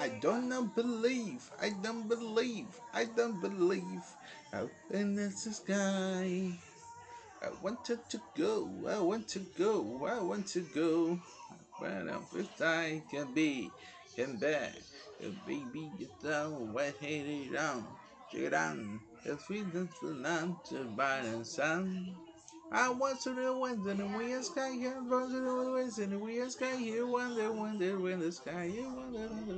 I don't believe, I don't believe, I don't believe out in the sky. I wanted to go, I want to go, I want to go. Where I'm first I can be, can back. And baby, you down, wet headed down. Check it out, the freedom to land to by the sun. I want to know when in the weird sky here, want to the winds in the weird sky here, wonder, wonder, when the sky here, wonder, wonder.